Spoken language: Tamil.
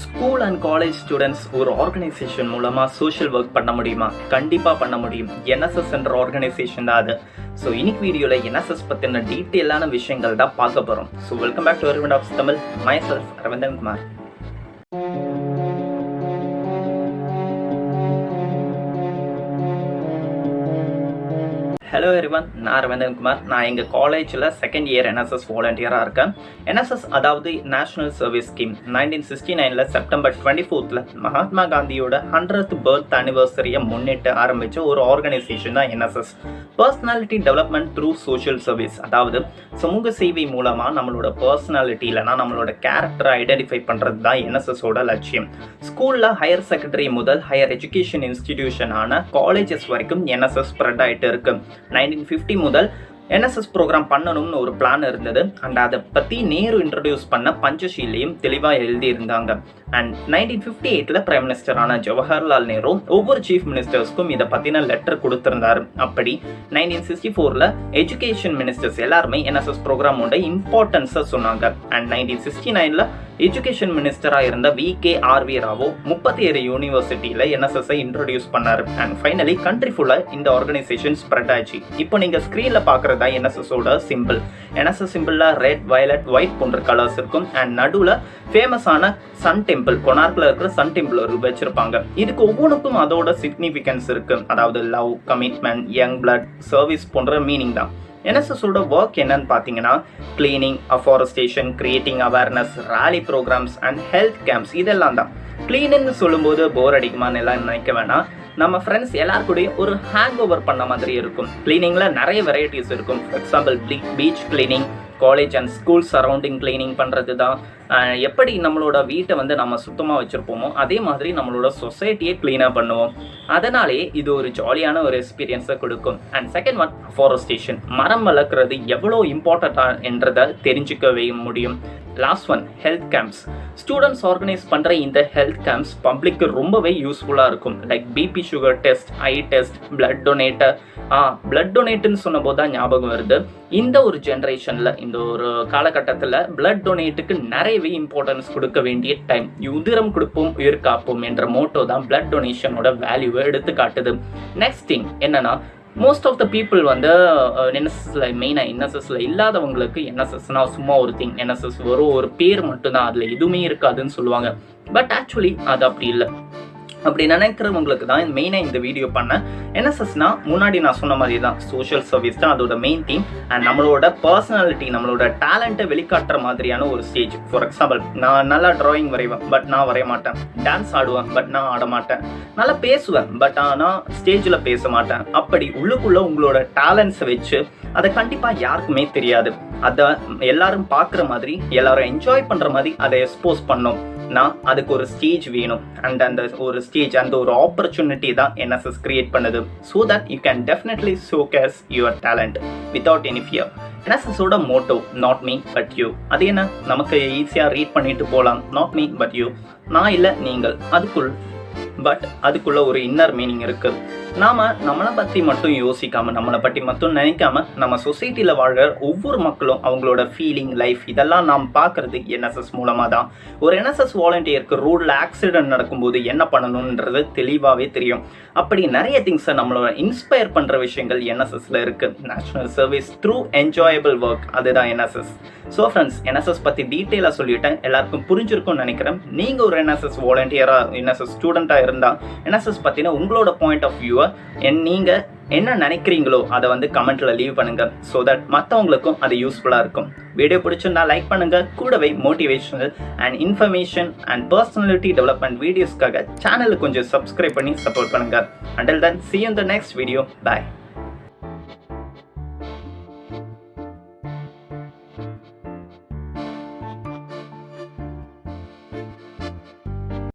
ஸ்கூல் அண்ட் காலேஜ் ஸ்டூடெண்ட்ஸ் ஒரு ஆர்கனைசேஷன் மூலமாக சோஷியல் ஒர்க் பண்ண முடியுமா? கண்டிப்பாக பண்ண முடியும். என்எஸ்எஸ் என்ற ஆர்கனைசேஷன் தான் அது. ஸோ இன்னைக்கு வீடியோவில் என்எஸ்எஸ் பற்றின டீட்டெயிலான விஷயங்கள் தான் பார்க்க போகிறோம் so welcome back to Aravind of Tamil. Myself Aravindan Kumar. Hello everyone நான் ரவீந்திரன் குமார். நான் எங்கள் காலேஜில் செகண்ட் இயர் என்எஸ்எஸ் வாலண்டியராக இருக்கேன். என்எஸ்எஸ் அதாவது national service scheme nineteen sixty நைனில் செப்டம்பர் டுவெண்ட்டி ஃபோர்த்தில் மகாத்மா காந்தியோட ஹண்ட்ரட் பர்த் அனிவர்சரியை முன்னிட்டு ஆரம்பித்த ஒரு ஆர்கனைசேஷன் தான் NSS personality development through social service அதாவது சமூக சேவை மூலமாக நம்மளோட பர்சனாலிட்டி இல்லைனா நம்மளோட கேரக்டரை ஐடென்டிஃபை பண்ணுறது தான் என்எஸ்எஸோட லட்சியம். ஸ்கூலில் ஹையர் செகண்டரி முதல் ஹையர் எஜுகேஷன் இன்ஸ்டிடியூஷனான காலேஜஸ் வரைக்கும் என்எஸ்எஸ் ஸ்ப்ரெட் ஆகிட்டு இருக்குது நைன்டீன் ஃபிஃப்டி முதல் என்எஸ்எஸ் ப்ரோக்ராம் பண்ணணும்னு ஒரு பிளான் இருந்தது. அண்ட் அதை பற்றி நேரு இன்ட்ரடியூஸ் பண்ண பஞ்சஷீலையும் தெளிவாக எழுதியிருந்தாங்க. அண்ட் நைன்டீன் ஃபிஃப்டி எயிட்டில் பிரைம் மினிஸ்டரான ஜவஹர்லால் நேரு ஒவ்வொரு சீஃப் மினிஸ்டர்ஸ்க்கும் இதை பற்றின லெட்டர் கொடுத்துருந்தாரு. அப்படி நைன்டீன் சிக்ஸ்டி ஃபோரில் எஜுகேஷன் மினிஸ்டர்ஸ் எல்லாருமே என்எஸ்எஸ் ப்ரோக்ராமோட இம்பார்ட்டன்ஸை சொன்னாங்க. அண்ட் நைன்டீன் சிக்ஸ்டி நைனில் எஜுகேஷன் மினிஸ்டராக இருந்த V K R V Rao முப்பத்தி ஏழு யூனிவர்சிட்டியில் என்எஸ்எஸ்ஐ இன்ட்ரடியூஸ் பண்ணார். அண்ட் ஃபைனலி கண்ட்ரி ஃபுல்லாக இந்த ஆர்கனைசேஷன் ஸ்ப்ரெட் ஆச்சு இப்போ நீங்கள் ஸ்க்ரீனில் பார்க்குறதா என்எஸ்எஸோட சிம்பிள் என்எஸ்எஸ் சிம்பிளில் ரெட் வயலட் ஒயிட் போன்ற கலர்ஸ் இருக்கும். அண்ட் நடுவில் ஃபேமஸான சன் டெம்பிள் கொனார்க்கில் இருக்கிற சன் டெம்பிள் ஒரு வச்சிருப்பாங்க. இதுக்கு ஒவ்வொன்றுக்கும் அதோட சிக்னிஃபிகன்ஸ் இருக்கு. அதாவது love commitment young blood service போன்ற மீனிங் தான். என்எஸ்எஸோட ஒர்க் என்னன்னு பார்த்தீங்கன்னா cleaning afforestation creating awareness rally programmes and health camps இதெல்லாம் தான். கிளீனிங்னு சொல்லும்போது போர் அடிக்குமான்னு எல்லாம் நினைக்க வேணாம். நம்ம ஃப்ரெண்ட்ஸ் எல்லாருக்கூடையும் ஒரு ஹேங் ஓவர் பண்ண மாதிரி இருக்கும். கிளீனிங்கில் நிறைய வெரைட்டிஸ் இருக்கும். For example beach cleaning college and school surrounding cleaning பண்ணுறது தான் எப்படி நம்மளோட வீட்டை வந்து நம்ம சுத்தமாக வச்சுருப்போமோ அதே மாதிரி நம்மளோட சொசைட்டியை க்ளீனாக பண்ணுவோம். அதனாலே இது ஒரு ஜாலியான ஒரு எக்ஸ்பீரியன்ஸை கொடுக்கும். அண்ட் செகண்ட் ஒன் ஃபாரஸ்டேஷன் மரம் வளர்க்குறது எவ்வளோ இம்பார்ட்டண்ட்டாக என்றதை தெரிஞ்சுக்கவே முடியும். Last one health camps students organise பண்ணுற இந்த ஹெல்த் கேம்ப்ஸ் பப்ளிக்கு ரொம்பவே யூஸ்ஃபுல்லாக இருக்கும். Like BP sugar test eye test blood donator ஆ பிளட் டொனேட்டுன்னு சொன்னபோது தான் ஞாபகம் வருது. இந்த ஒரு ஜென்ரேஷனில் இந்த ஒரு காலகட்டத்தில் பிளட் டொனேட்டுக்கு நிறையவே இம்பார்ட்டன்ஸ் கொடுக்க வேண்டிய டைம் உதிரம் கொடுப்போம் உயிர் காப்போம் என்ற மோட்டோ தான் பிளட் டொனேஷனோட வேல்யூவை எடுத்து காட்டுது. நெக்ஸ்ட் திங் என்னன்னா மோஸ்ட் ஆஃப் த பீப்புள் வந்து என்எஸ்எஸ்ல மெயினாக என்எஸ்எஸ்ல இல்லாதவங்களுக்கு என்எஸ்எஸ்னா சும்மா ஒரு திங் என்எஸ்எஸ் வரும் ஒரு பேர் மட்டும்தான். அதில் எதுவுமே இருக்காதுன்னு சொல்லுவாங்க. பட் ஆக்சுவலி அது அப்படி இல்லை. அப்படி நினைக்கிறவங்களுக்கு தான் மெயினாக இந்த வீடியோ பண்ணேன் என்எஸ்எஸ்னா முன்னாடி நான் சொன்ன மாதிரி தான் சோஷியல் சர்வீஸ் தான் அதோட மெயின் தீம் அண்ட் நம்மளோட பர்சனாலிட்டி நம்மளோட டேலண்ட்டை வெளிக்காட்டுற மாதிரியான ஒரு ஸ்டேஜ் ஃபார் எக்ஸாம்பிள் நான் நல்லா ட்ராயிங் வரைவேன் பட் நான் வரைய மாட்டேன் டான்ஸ் ஆடுவேன் பட் நான் ஆட மாட்டேன் நல்லா பேசுவேன் பட் ஆனால் ஸ்டேஜில் பேச மாட்டேன் அப்படி உள்ளுக்குள்ளே உங்களோட டேலண்ட்ஸை வச்சு அதை கண்டிப்பாக யாருக்குமே தெரியாது. அதை எல்லாரும் பார்க்குற மாதிரி எல்லாரும் என்ஜாய் பண்ணுற மாதிரி அதை எக்ஸ்போஸ் பண்ணோம். நான் அதுக்கு ஒரு ஸ்டேஜ் வேணும். அண்ட் அந்த ஒரு ஸ்டேஜ் அந்த ஒரு ஆப்பர்ச்சுனிட்டி தான் என்எஸ்எஸ் கிரியேட் பண்ணுது. So that you can definitely showcase your talent without any fear என்எஸ்எஸோட motto not me but you அது என்ன? நமக்கு ஈஸியாக ரீட் பண்ணிட்டு போகலாம் நாட் மீ பட் யூ நான் இல்லை நீங்கள். அதுக்குள் பட் அதுக்குள்ள ஒரு இன்னர் மீனிங் இருக்கு. நாம நம்மளை பத்தி மட்டும் யோசிக்காம நம்மளை பற்றி மட்டும் நினைக்காம நம்ம சொசைட்டில வாழ்கிற ஒவ்வொரு மக்களும் அவங்களோட ஃபீலிங் லைஃப் இதெல்லாம் நாம் பார்க்கறது என்எஸ்எஸ் மூலமா தான் ஒரு என்எஸ்எஸ் வாலண்டியருக்கு ரோட்ல ஆக்சிடென்ட் நடக்கும்போது என்ன பண்ணணுன்றது தெளிவாகவே தெரியும். அப்படி நிறைய திங்ஸை நம்மளோட இன்ஸ்பயர் பண்ற விஷயங்கள் என்எஸ்எஸ்ல இருக்கு. National service through enjoyable work அதுதான் என்எஸ்எஸ் ஸோ ஃப்ரெண்ட்ஸ் என்எஸ்எஸ் பற்றி டீட்டெயிலாக சொல்லிட்டேன். எல்லாருக்கும் புரிஞ்சிருக்கும்னு நினைக்கிறேன். நீங்கள் ஒரு என்எஸ்எஸ் வாலண்டியராக என்எஸ்எஸ் ஸ்டூடெண்ட்டாக இருந்தால் என்எஸ்எஸ் பற்றின உங்களோட பாயிண்ட் ஆஃப் வியூ என் நீங்கள் என்ன நினைக்கிறீங்களோ அதை வந்து கமெண்ட்டில் லீவ் பண்ணுங்கள் ஸோ தட் மற்றவங்களுக்கும் அது யூஸ்ஃபுல்லாக இருக்கும். வீடியோ பிடிச்சிருந்தா லைக் பண்ணுங்கள் கூடவே motivational and information and personality development வீடியோஸ்க்காக சேனலுக்கு கொஞ்சம் சப்ஸ்கிரைப் பண்ணி சப்போர்ட் பண்ணுங்கள் until then see in the next video bye